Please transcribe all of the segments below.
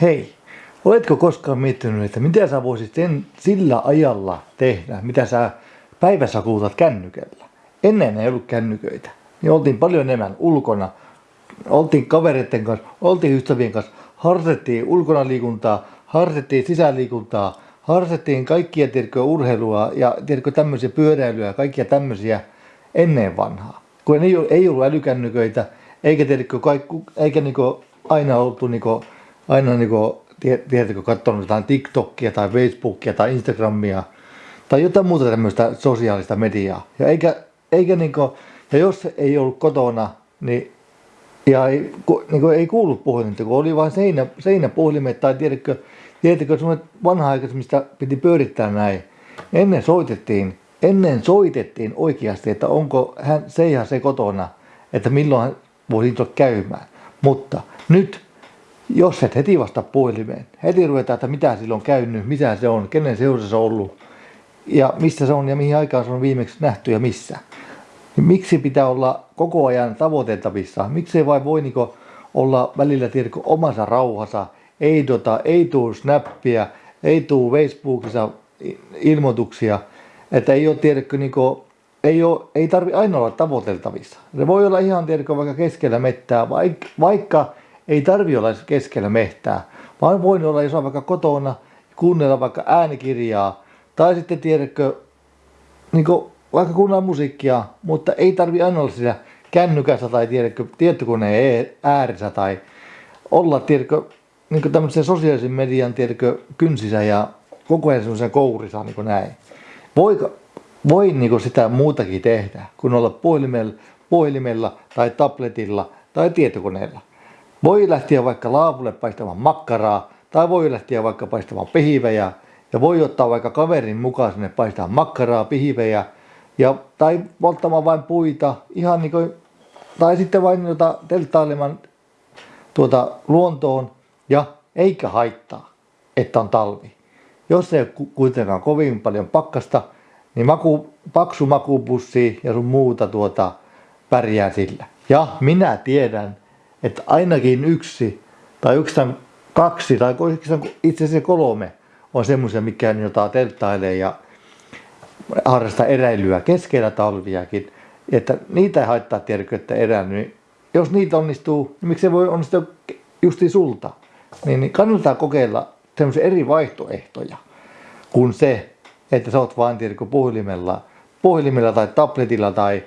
Hei, oletko koskaan miettinyt, että mitä sä voisit sen, sillä ajalla tehdä, mitä sä päivässä kulutat kännykällä? Ennen ei ollut kännyköitä. Niin oltiin paljon enemmän ulkona. Oltiin kavereiden kanssa, oltiin ystävien kanssa, harrastettiin ulkona liikuntaa, harrastettiin sisäliikuntaa, harrastettiin kaikkia tiedätkö, urheilua ja tiedätkö, tämmöisiä pyöräilyä ja kaikkia tämmöisiä ennen vanhaa. Kun ei, ei ollut älykännyköitä, eikä, tiedätkö, kaikku, eikä niinku aina oltu niinku, aina niinku, tiedätkö, katsonut jotain TikTokia tai Facebookia tai Instagramia tai jotain muuta tämmöistä sosiaalista mediaa. Ja, eikä, eikä niinku, ja jos ei ollut kotona, niin ja ei, ku, niin kuin ei kuulu puhelinta, kun oli vain seinä, seinäpuhelimet tai tiedätkö, tiedätkö semmoiset vanha-aikaiset, mistä piti pyörittää näin. Ennen soitettiin, ennen soitettiin oikeasti, että onko hän, se ja se kotona, että milloin hän voisi tulla käymään. Mutta nyt, jos et heti vasta puhelimeen, heti ruvetaan, että mitä silloin on käynyt, mitä se on, kenen seurassa se on ollut, ja missä se on ja mihin aikaan se on viimeksi nähty ja missä. Niin miksi pitää olla koko ajan tavoiteltavissa? Miksi ei vain voi niinku olla välillä tiedätkö, omassa rauhassa, ei, tota, ei tuu snappia, ei tuu Facebookissa ilmoituksia, että ei ole tiedätkö, niinku, ei, ole, ei tarvi aina olla tavoiteltavissa. Se voi olla ihan tiedätkö, vaikka keskellä mettää, vaikka, vaikka ei tarvi olla keskellä mehtää, vaan voi olla, jos on vaikka kotona, kuunnella vaikka äänikirjaa, tai sitten tiedätkö, niin vaikka kuunnella musiikkia, mutta ei tarvi aina olla siellä kännykässä tai tiedätkö, tietokoneen ääressä tai olla tiedätkö, niin tämmöisen sosiaalisen median tiedätkö, kynsissä ja koko ajan semmoisen kourissa niin näin. Voi, voi niin sitä muutakin tehdä kuin olla puhelimella, puhelimella tai tabletilla tai tietokoneella. Voi lähteä vaikka laavulle paistamaan makkaraa tai voi lähteä vaikka paistamaan pihivejä ja voi ottaa vaikka kaverin mukaan sinne paistaa makkaraa, pihivejä ja, tai polttamaan vain puita, ihan niin kuin, tai sitten vain jota telttailemaan tuota luontoon ja eikä haittaa, että on talvi. Jos ei ole kuitenkaan kovin paljon pakkasta, niin maku, paksu makupussi ja sun muuta tuota pärjää sillä. Ja minä tiedän, että ainakin yksi tai yksi tai kaksi tai itse asiassa kolme on semmoisia, mikä jota telttailee ja harrasta eräilyä keskellä talviakin, että niitä ei haittaa tiedäkö, että eräily, niin jos niitä onnistuu, niin miksi se voi onnistua justi sulta? Niin, niin kannattaa kokeilla semmoisia eri vaihtoehtoja kuin se, että sä oot vaan tiedätkö, puhelimella, puhelimella tai tabletilla tai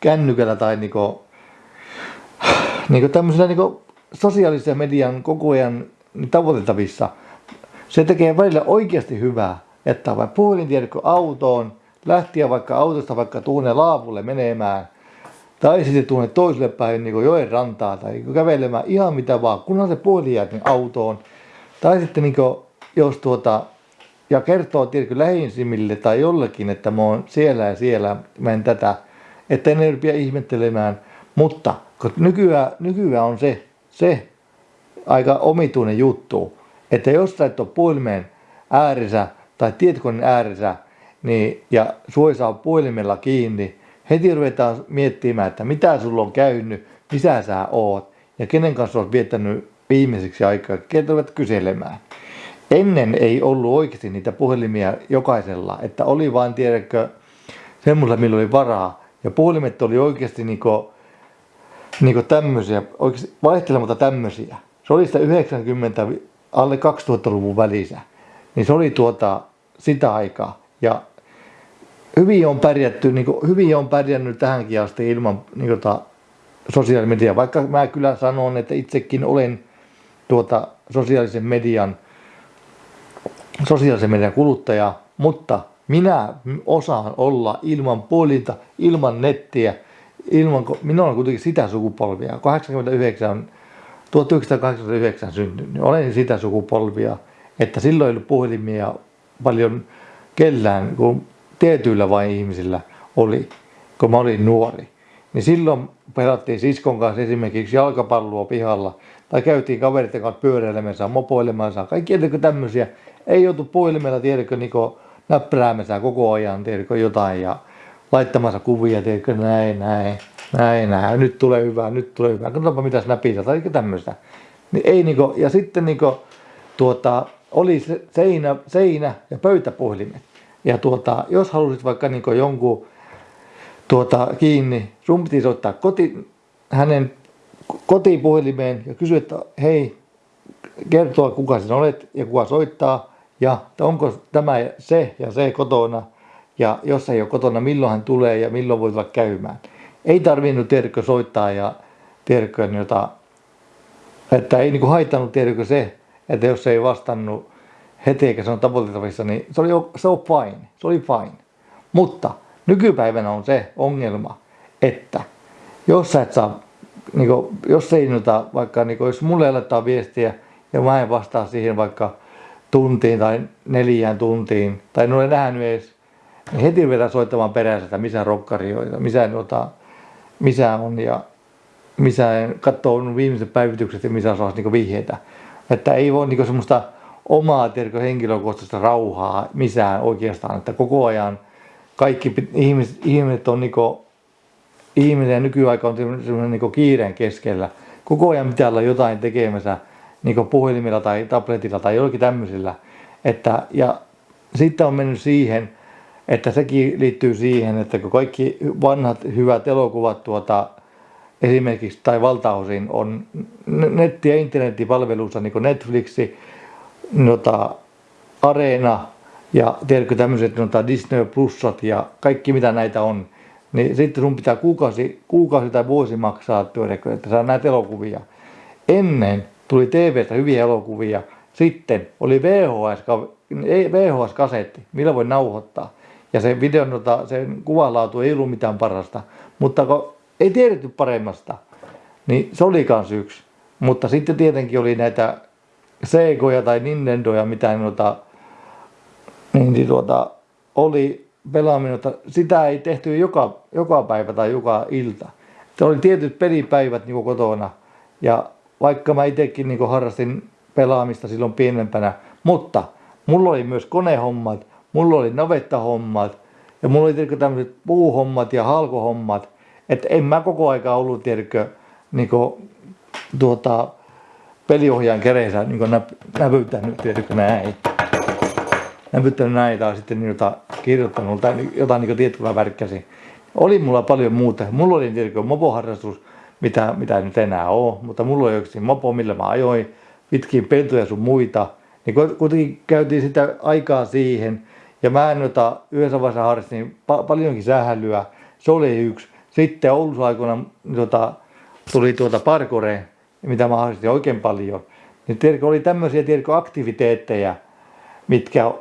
kännykällä tai niinku, niinku tämmöisellä niinku sosiaalisen median koko ajan tavoitettavissa. Se tekee välillä oikeasti hyvää, että vai puhelin tiedätkö, autoon, lähtiä vaikka autosta vaikka tuonne laavulle menemään, tai sitten tuonne toiselle päin niin joen rantaa tai kävelemään ihan mitä vaan, kunhan se puhelin jää niin autoon. Tai sitten niin kuin, jos tuota, ja kertoo tiedätkö, lähisimille tai jollekin, että mä oon siellä ja siellä, mä en tätä, että ne rupia ihmettelemään. Mutta kun nykyään, nykyään on se, se aika omituinen juttu, että jos sä et ole puhelimen ääressä tai tietokoneen ääressä, niin, ja sua saa puhelimella kiinni, heti ruvetaan miettimään, että mitä sulla on käynyt, missä sä oot ja kenen kanssa olet viettänyt viimeiseksi aikaa, ruvet kyselemään. Ennen ei ollut oikeasti niitä puhelimia jokaisella, että oli vain, tiedätkö, semmoisella, millä oli varaa. Ja puhelimet oli oikeasti niinku, niinku tämmöisiä, oikeasti vaihtelematta tämmöisiä. Se oli sitä 90 alle 2000-luvun välissä. Niin se oli tuota sitä aikaa. Ja hyvin on pärjätty, niin kuin, hyvin on pärjännyt tähänkin asti ilman niin kuin, ta, sosiaalimediaa, vaikka mä kyllä sanon, että itsekin olen tuota sosiaalisen median, sosiaalisen median kuluttaja, mutta minä osaan olla ilman puolinta, ilman nettiä, ilman, minä olen kuitenkin sitä sukupolvia, 89, 1989 syntynyt, olen sitä sukupolvia, että silloin ei ollut puhelimia paljon kellään, kun tietyillä vain ihmisillä oli, kun mä olin nuori. Niin silloin pelattiin siskon kanssa esimerkiksi jalkapalloa pihalla tai käytiin kaveritten kanssa pyöräilemässä, mopoilemässä, kaikki tämmöisiä. Ei joutu puhelimella, tiedätkö, niin näppäräämässä koko ajan, tiedätkö, jotain ja laittamassa kuvia, tiedätkö, näin, näin, näin, näin, nyt tulee hyvää, nyt tulee hyvää, katsotaanpa mitä snapita tai tämmöistä. Niin ei niinku, ja sitten niinku, tuota, oli seinä, seinä ja pöytäpuhelimet. Ja tuota, jos halusit vaikka niin jonkun tuota, kiinni, sun piti soittaa koti, hänen kotipuhelimeen ja kysyä, että hei, kertoa kuka sinä olet ja kuka soittaa ja onko tämä se ja se kotona ja jos ei ole kotona, milloin hän tulee ja milloin voi tulla käymään. Ei tarvinnut tiedätkö soittaa ja tiedätkö, jota, että ei niin haittanut tiedätkö se, että jos ei vastannut heti eikä se on tavoitettavissa, niin se oli, se oli fine, se oli fine. Mutta nykypäivänä on se ongelma, että jos sä et saa, niin kuin, jos ei nota, vaikka niin kuin, jos mulle laittaa viestiä ja mä en vastaa siihen vaikka tuntiin tai neljään tuntiin, tai en ole nähnyt edes, heti vetää soittamaan perässä, että missä rokkari on, missä, nota, missä on ja missä katsoo viimeiset päivitykset ja missä saa niin vihjeitä. Että ei voi niin semmoista omaa tiedätkö, henkilökohtaista rauhaa missään oikeastaan, että koko ajan kaikki ihmiset, ihmiset on niin kuin, ihminen ja nykyaika on semmoinen niin kiireen keskellä. Koko ajan pitää olla jotain tekemässä niin puhelimilla tai tabletilla tai jollakin tämmöisillä. Että, ja sitten on mennyt siihen, että sekin liittyy siihen, että kun kaikki vanhat hyvät elokuvat tuota, esimerkiksi tai valtaosin on netti- ja internetipalveluissa niin kuin Netflixi, nota, Areena ja tiedätkö tämmöiset nota Disney Plusat ja kaikki mitä näitä on, niin sitten sun pitää kuukausi, kuukausi tai vuosi maksaa, että saa näitä elokuvia. Ennen tuli TVstä hyviä elokuvia, sitten oli VHS, VHS-kasetti, millä voi nauhoittaa. Ja se videon, nota, sen kuvanlaatu ei ollut mitään parasta, mutta kun ei tiedetty paremmasta, niin se oli kans yksi. Mutta sitten tietenkin oli näitä Segoja tai Nintendoja, mitä noita, niin, niin tuota, oli pelaaminen, mutta sitä ei tehty joka, joka päivä tai joka ilta. Se oli tietyt pelipäivät niin kotona ja vaikka mä itsekin niin harrastin pelaamista silloin pienempänä, mutta mulla oli myös konehommat, mulla oli navettahommat ja mulla oli tietenkin tämmöiset puuhommat ja halkohommat, että en mä koko aika ollut tiedätkö, niin kuin, tuota, peliohjaan kereensä niin nä, näpyttänyt tiedätkö näin. Näpyttänyt näin tai sitten niin jota, kirjoittanut tai jotain niin tiettyä värkkäsi. Oli mulla paljon muuta. Mulla oli tiedätkö, mopoharrastus, mitä, mitä nyt enää ole, mutta mulla oli yksi mopo, millä mä ajoin pitkin peltoja sun muita. Niin kuitenkin käytiin sitä aikaa siihen. Ja mä en ota, yhdessä vaiheessa harrastin pa- paljonkin sähälyä. Se oli yksi. Sitten Oulussa aikoina tota, tuli tuota parkore, mitä mä harrastin oikein paljon. Niin tiedätkö, oli tämmöisiä tiedätkö, aktiviteetteja, mitkä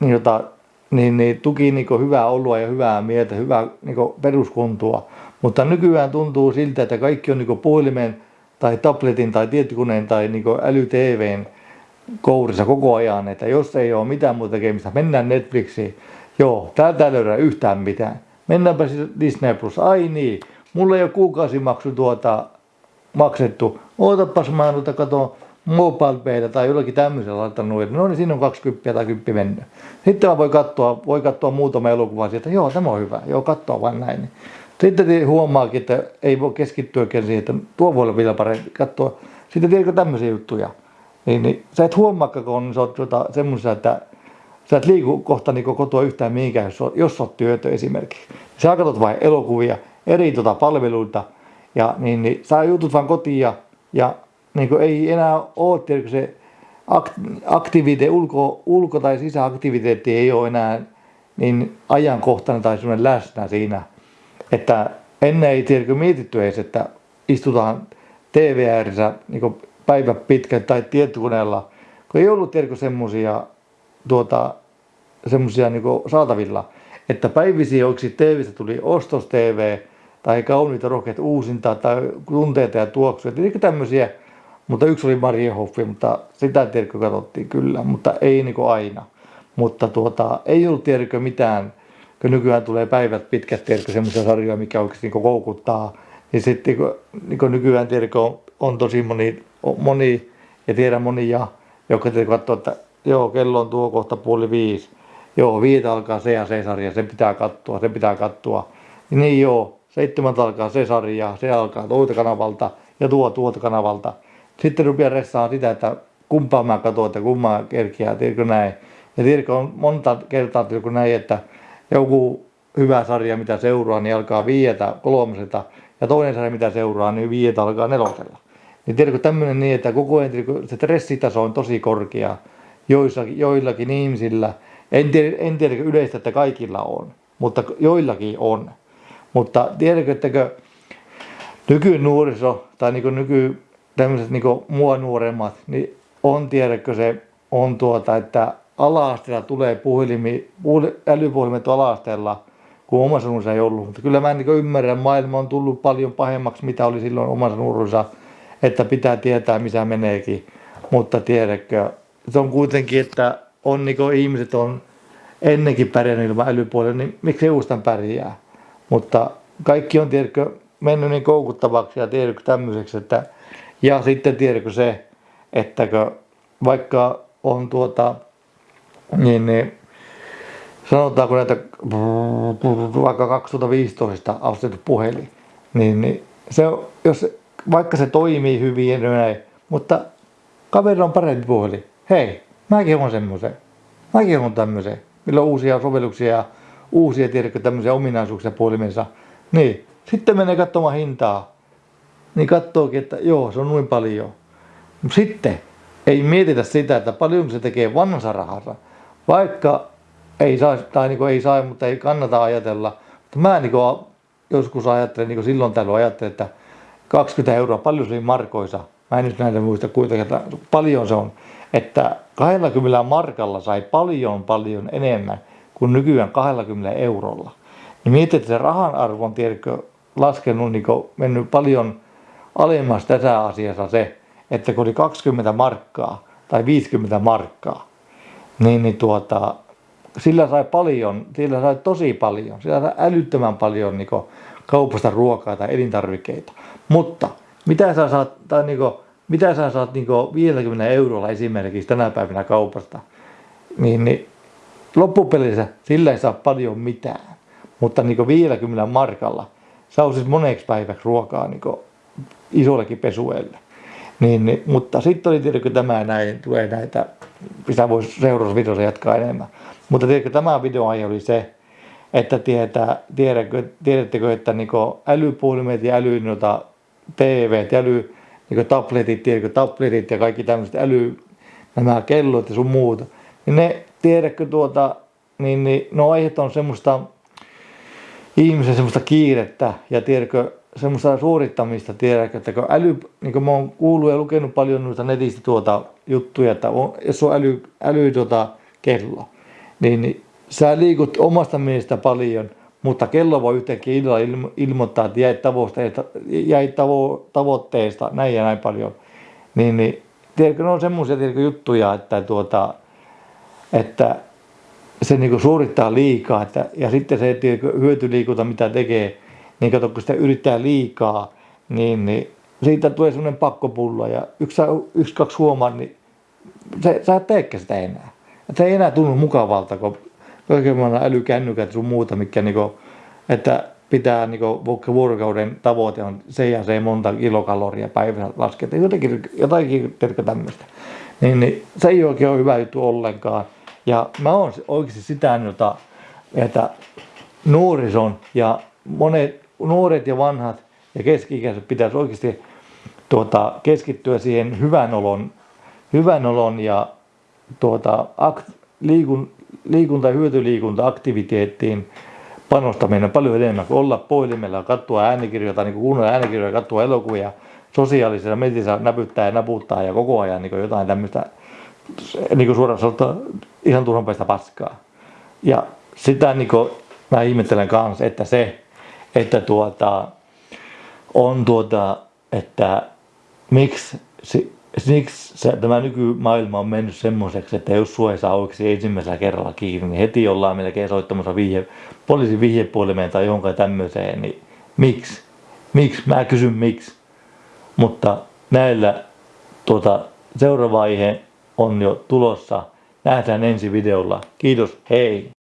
niin, jota, niin, niin, tuki niin hyvää oloa ja hyvää mieltä, hyvää niin peruskuntua. Mutta nykyään tuntuu siltä, että kaikki on niin puhelimen tai tabletin tai tietokoneen tai niin äly-TVn kourissa koko ajan, että jos ei ole mitään muuta tekemistä, mennään Netflixiin. Joo, täältä ei löydä yhtään mitään. Mennäänpä siis Disney Plus. Ai niin, mulla ei ole kuukausimaksu tuota maksettu. Ootapas mä noita kato mobile tai jollakin tämmöisellä laittanut, että no niin siinä on 20 tai 10 mennyt. Sitten mä voi katsoa, voi katsoa muutama elokuva sieltä, joo tämä on hyvä, joo katsoa vain näin. Sitten huomaakin, että ei voi keskittyäkään siihen, että tuo voi olla vielä parempi katsoa. Sitten tiedätkö tämmöisiä juttuja. Niin, niin sä et huomaakaan, kun sä oot tuota, semmoisia, että sä et liiku kohta niin kotoa yhtään mihinkään, jos, jos oot työtö esimerkiksi. Sä katsot vain elokuvia, eri tuota palveluita, ja niin, niin sä jutut vaan kotiin ja, ja niin kuin ei enää ole tiedätkö, se aktivite, ulko, ulko- tai sisäaktiviteetti ei ole enää niin ajankohtainen tai semmoinen läsnä siinä. Että ennen ei tiedäkö mietitty edes, että istutaan TV ääressä niin päivä pitkä tai tietokoneella, kun ei ollut tiedäkö semmoisia tuota, semmosia niin saatavilla, että päivisiä onko TVstä tuli ostos TV tai kauniita rohkeita uusintaa tai tunteita ja tuoksuja, eli tämmöisiä, mutta yksi oli Marie Hoffi, mutta sitä tiedätkö katsottiin kyllä, mutta ei niin aina. Mutta tuota, ei ollut tiedätkö mitään, kun nykyään tulee päivät pitkät, tiedätkö semmoisia sarjoja, mikä oikeasti niin koukuttaa, niin sitten niin nykyään tiedätkö on, on tosi moni, moni ja tiedän monia, jotka katsoo, että joo, kello on tuo kohta puoli viisi. Joo, viitä alkaa se ja se sarja, se pitää katsoa, se pitää katsoa. Niin joo, seitsemän alkaa se sarja, se alkaa tuolta kanavalta ja tuo tuolta kanavalta. Sitten rupeaa ressaa sitä, että kumpaa mä katson, että kummaa kerkiää, tiedätkö näin. Ja tiedätkö, on monta kertaa tiedätkö näin, että joku hyvä sarja, mitä seuraa, niin alkaa viietä kolmoseta, ja toinen sarja, mitä seuraa, niin viietä alkaa nelosella. Niin tiedätkö tämmöinen niin, että koko ajan se stressitaso on tosi korkea joillakin, joillakin ihmisillä. En tiedä, en tiedä yleistä, että kaikilla on, mutta joillakin on. Mutta tiedätkö, että nykynuoriso tai niin nyky tämmöiset niin mua nuoremmat, niin on tiedätkö se, on tuota, että ala tulee puhelimi, älypuhelimet ala-asteella, kun omassa nuoruudessa ei ollut. Mutta kyllä mä niin ymmärrän, maailma on tullut paljon pahemmaksi, mitä oli silloin omassa nuoruudessa, että pitää tietää, missä meneekin. Mutta tiedätkö, se on kuitenkin, että on niin ihmiset on ennenkin pärjännyt ilman älypuolella, niin miksi uustan pärjää? Mutta kaikki on tiedätkö, mennyt niin koukuttavaksi ja tiedätkö tämmöiseksi, että ja sitten tiedätkö se, että vaikka on tuota, niin, niin sanotaanko näitä vaikka 2015 ostettu puhelin, niin, niin se, jos, vaikka se toimii hyvin ja näin, mutta kaveri on parempi puhelin. Hei, mäkin on semmoisen. Mäkin on tämmöisen. Millä on uusia sovelluksia ja uusia tiedätkö, tämmöisiä ominaisuuksia puhelimessa. Niin, sitten menee katsomaan hintaa. Niin katsookin, että joo, se on noin paljon. Sitten ei mietitä sitä, että paljon se tekee vanhansa rahassa. Vaikka ei saa, tai niin ei saa, mutta ei kannata ajatella. Mä niin joskus ajattelen, niin silloin tällöin ajattelen, että 20 euroa, paljon se oli markoisa. Mä en nyt näitä muista kuitenkin, että paljon se on. Että 20 markalla sai paljon paljon enemmän kuin nykyään 20 eurolla. Niin mietit, että se rahan arvo on tiedätkö, laskenut, niin mennyt paljon alemmas tässä asiassa se, että kun oli 20 markkaa tai 50 markkaa, niin, niin tuota, sillä sai paljon, sillä sai tosi paljon, sillä sai älyttömän paljon niin kaupasta ruokaa tai elintarvikkeita. Mutta mitä sä saat, tai niin kuin, mitä sä saat niin 50 eurolla esimerkiksi tänä päivänä kaupasta, niin, niin loppupelissä sillä ei saa paljon mitään. Mutta niin 50 markalla saa siis moneksi päiväksi ruokaa niin isollekin pesuelle. Niin, niin, mutta sitten oli tietenkin tämä näin, tulee näitä, mitä voisi seuraavassa videossa jatkaa enemmän. Mutta tiedätkö, tämä videoaihe oli se, että tietää, tiedätkö, tiedättekö, että niin älypuhelimet ja äly, noita TV, äly, niin tabletit, tiedätkö, tabletit ja kaikki tämmöiset äly, nämä kellot ja sun muuta, niin ne, tiedätkö tuota, niin, niin no aiheet on semmoista ihmisen semmoista kiirettä ja tiedätkö, semmoista suorittamista, tiedätkö, että kun äly, niin kuin mä oon kuullut ja lukenut paljon noita netistä tuota juttuja, että on, jos on äly, äly tuota kello, niin, sä liikut omasta mielestä paljon, mutta kello voi yhtäkkiä illalla ilmo, ilmoittaa, että jäi tavoitteesta, jäi tavo, tavoitteesta näin ja näin paljon. Niin, niin tiedätkö, ne on semmoisia juttuja, että, tuota, että se niin suorittaa liikaa että, ja sitten se tiedätkö, hyötyliikunta, mitä tekee, niin kato, kun sitä yrittää liikaa, niin, niin siitä tulee semmoinen pakkopulla ja yksi, yksi kaksi huomaa, niin se, sä et teekään sitä enää. Et se ei enää tunnu mukavalta, kun kaikenlainen älykännykät sun muuta, mikä niinku, että pitää niinku, vuorokauden tavoite on se ja se monta kilokaloria päivässä lasketa, jotenkin, jotakin tämmöistä. Niin, niin, se ei oikein ole hyvä juttu ollenkaan. Ja mä oon oikeasti sitä, jota, että nuorison ja monet nuoret ja vanhat ja keski-ikäiset pitäisi oikeasti tuota, keskittyä siihen hyvän olon, hyvän olon ja tuota, akt, liikun, liikunta- ja hyötyliikunta-aktiviteettiin panostaminen paljon enemmän kuin olla puhelimella, katsoa äänikirjoja tai niin kuunnella äänikirjoja, katsoa elokuvia sosiaalisessa mediassa näpyttää ja naputtaa ja koko ajan niin jotain tämmöistä niin kuin suoraan sanottuna ihan turhanpäistä paskaa. Ja sitä niin kuin, mä ihmettelen kanssa, että se, että tuota, on tuota, että miksi, miksi se, tämä nykymaailma on mennyt semmoiseksi, että jos sua ei saa oikeasti ensimmäisellä kerralla kiinni, niin heti ollaan melkein soittamassa vihje, poliisin vihjepuolimeen tai johonkin tämmöiseen, niin miksi? Miksi? Mä kysyn miksi. Mutta näillä tuota, seuraava aihe on jo tulossa. Nähdään ensi videolla. Kiitos, hei!